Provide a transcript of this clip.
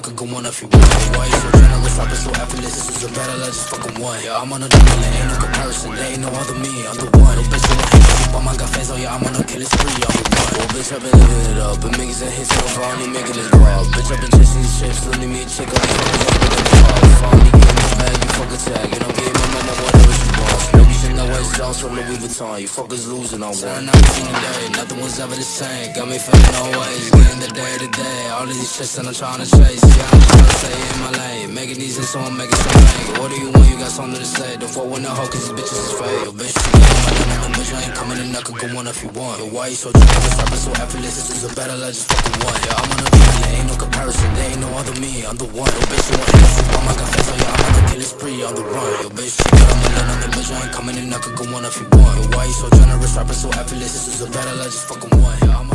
could go on if you want. Why you so generous, rapping so effortless? This is a battle, I just fucking won. Yeah, I'm on a there ain't no comparison. There ain't no other me, I'm the one. No bitch, want hate, but my got fans, oh yeah, I'm on a killing spree, I'm the one. Oh, bitch, I've been living it up, but niggas and hits, so far, only making it raw. Bitch, I've been chasing these chips, letting me a chick, I'm putting it hard. Should Jones from Louis Vuitton, you fuckers losing on one. I've seen the day, nothing was ever the same. Got me feeling always, getting the day to day. All of these chicks that I'm trying to chase, yeah, I'm trying to stay in my lane. Making these hits, so I'm making some money. What do you want? You got something to say? Don't fuck with no hoe, cause these bitches is fake. Yo, bitch, you get my bitch, I ain't coming in, I could go on if you want. Yo, why you so generous? Rapping so effortless, this is a battle, I just fucking won. Yeah, I'm on a beat, there ain't no comparison, there ain't no other me, I'm the one. Yo, bitch, you want so I'm got fans, so yeah, I'm on the killing spree, on the run. Yo, bitch, you got my number, ain't coming in, I could go on if you want. Why you so generous? Rapping so effortless, this is a battle, I just fucking won. Yeah,